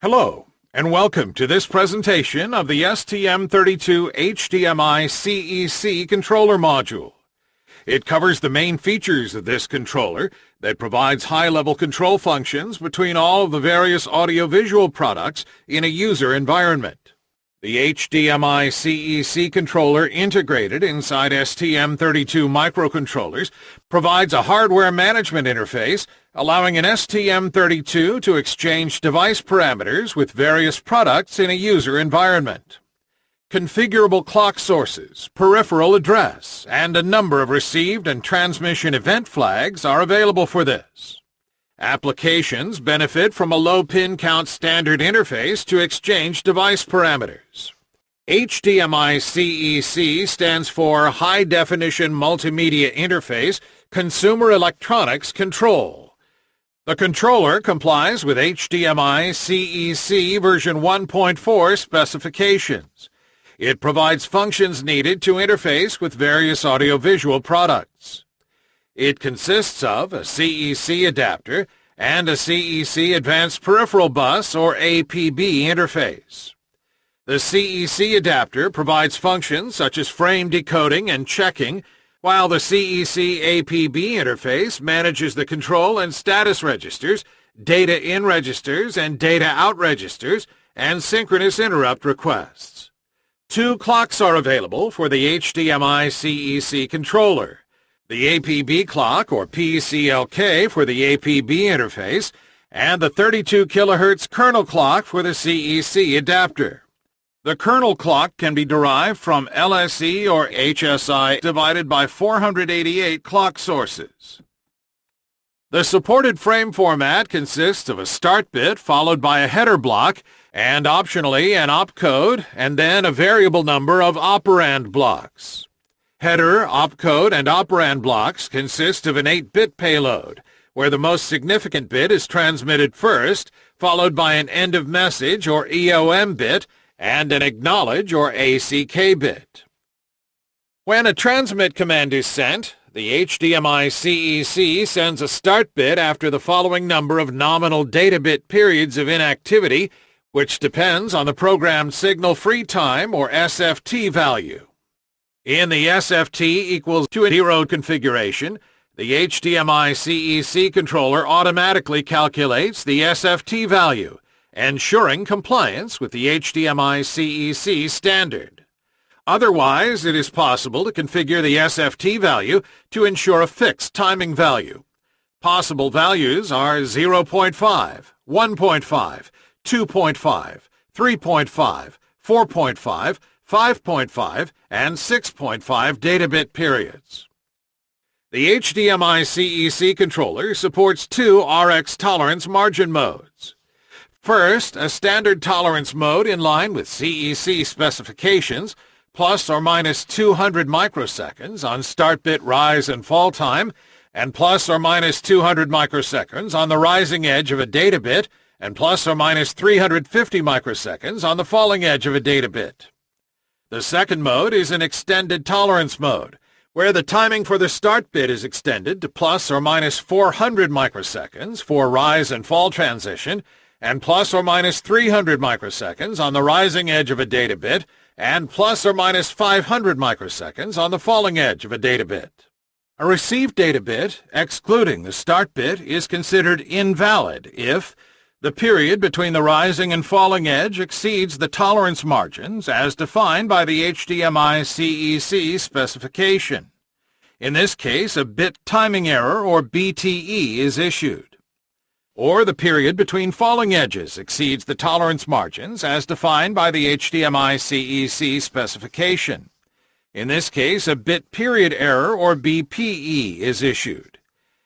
Hello, and welcome to this presentation of the STM32 HDMI CEC controller module. It covers the main features of this controller that provides high-level control functions between all of the various audiovisual products in a user environment. The HDMI CEC controller integrated inside STM32 microcontrollers provides a hardware management interface allowing an STM32 to exchange device parameters with various products in a user environment. Configurable clock sources, peripheral address, and a number of received and transmission event flags are available for this. Applications benefit from a low pin count standard interface to exchange device parameters. HDMI CEC stands for High Definition Multimedia Interface Consumer Electronics Control. The controller complies with HDMI CEC version 1.4 specifications. It provides functions needed to interface with various audiovisual products. It consists of a CEC adapter and a CEC Advanced Peripheral Bus or APB interface. The CEC adapter provides functions such as frame decoding and checking, while the CEC APB interface manages the control and status registers, data in registers and data out registers, and synchronous interrupt requests. Two clocks are available for the HDMI CEC controller the APB clock, or PCLK, for the APB interface, and the 32 kHz kernel clock for the CEC adapter. The kernel clock can be derived from LSE or HSI divided by 488 clock sources. The supported frame format consists of a start bit followed by a header block and optionally an opcode and then a variable number of operand blocks. Header, opcode, and operand blocks consist of an 8-bit payload, where the most significant bit is transmitted first, followed by an end of message or EOM bit, and an acknowledge or ACK bit. When a transmit command is sent, the HDMI CEC sends a start bit after the following number of nominal data bit periods of inactivity, which depends on the programmed signal free time or SFT value. In the SFT equals to a 0 configuration, the HDMI CEC controller automatically calculates the SFT value, ensuring compliance with the HDMI CEC standard. Otherwise, it is possible to configure the SFT value to ensure a fixed timing value. Possible values are 0.5, 1.5, 2.5, 3.5, 4.5, 5.5, and 6.5 data bit periods. The HDMI CEC controller supports two RX tolerance margin modes. First, a standard tolerance mode in line with CEC specifications, plus or minus 200 microseconds on start bit rise and fall time, and plus or minus 200 microseconds on the rising edge of a data bit, and plus or minus 350 microseconds on the falling edge of a data bit. The second mode is an extended tolerance mode, where the timing for the start bit is extended to plus or minus 400 microseconds for rise and fall transition, and plus or minus 300 microseconds on the rising edge of a data bit, and plus or minus 500 microseconds on the falling edge of a data bit. A received data bit, excluding the start bit, is considered invalid if the period between the rising and falling edge exceeds the tolerance margins as defined by the HDMI CEC specification. In this case, a bit timing error, or BTE, is issued. Or the period between falling edges exceeds the tolerance margins as defined by the HDMI CEC specification. In this case, a bit period error, or BPE, is issued.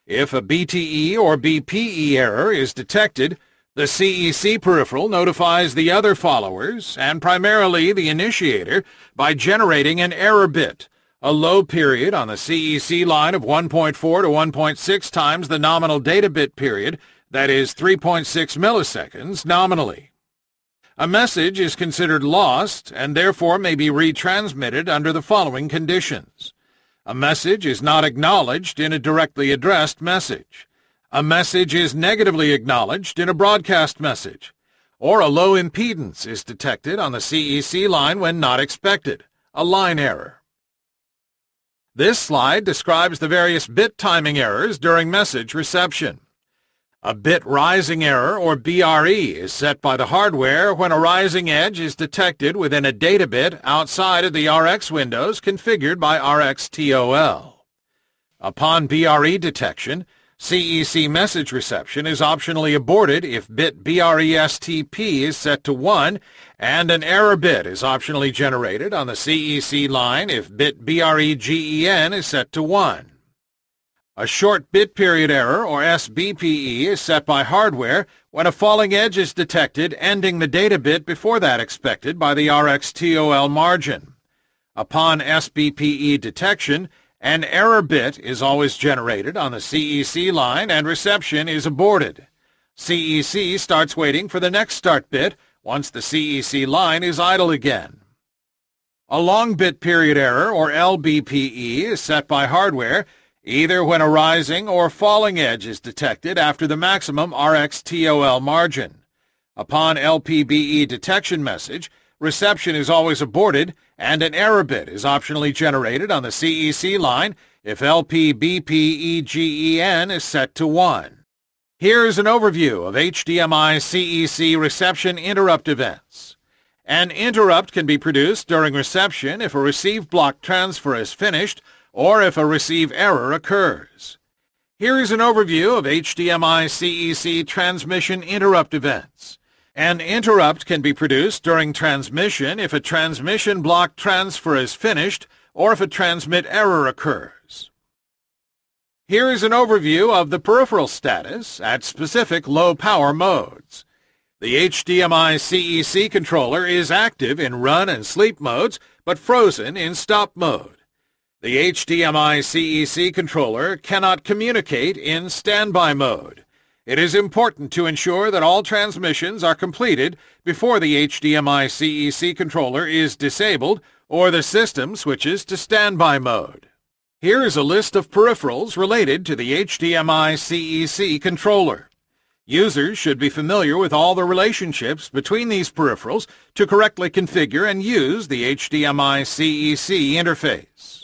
If a BTE or BPE error is detected, the CEC peripheral notifies the other followers, and primarily the initiator, by generating an error bit, a low period on the CEC line of 1.4 to 1.6 times the nominal data bit period, that is 3.6 milliseconds nominally. A message is considered lost and therefore may be retransmitted under the following conditions. A message is not acknowledged in a directly addressed message. A message is negatively acknowledged in a broadcast message, or a low impedance is detected on the CEC line when not expected, a line error. This slide describes the various bit timing errors during message reception. A bit rising error, or BRE, is set by the hardware when a rising edge is detected within a data bit outside of the RX windows configured by RxTOL. Upon BRE detection, CEC message reception is optionally aborted if bit BRESTP is set to 1, and an error bit is optionally generated on the CEC line if bit BREGEN is set to 1. A short bit period error, or SBPE, is set by hardware when a falling edge is detected ending the data bit before that expected by the RxTOL margin. Upon SBPE detection, an error bit is always generated on the CEC line and reception is aborted. CEC starts waiting for the next start bit once the CEC line is idle again. A long bit period error, or LBPE, is set by hardware either when a rising or falling edge is detected after the maximum RxTOL margin. Upon LPBE detection message, reception is always aborted and an error bit is optionally generated on the CEC line if LPBPEGEN is set to 1. Here's an overview of HDMI CEC reception interrupt events. An interrupt can be produced during reception if a receive block transfer is finished or if a receive error occurs. Here is an overview of HDMI CEC transmission interrupt events. An interrupt can be produced during transmission if a transmission block transfer is finished or if a transmit error occurs. Here is an overview of the peripheral status at specific low-power modes. The HDMI CEC controller is active in run and sleep modes, but frozen in stop mode. The HDMI CEC controller cannot communicate in standby mode. It is important to ensure that all transmissions are completed before the HDMI CEC controller is disabled or the system switches to standby mode. Here is a list of peripherals related to the HDMI CEC controller. Users should be familiar with all the relationships between these peripherals to correctly configure and use the HDMI CEC interface.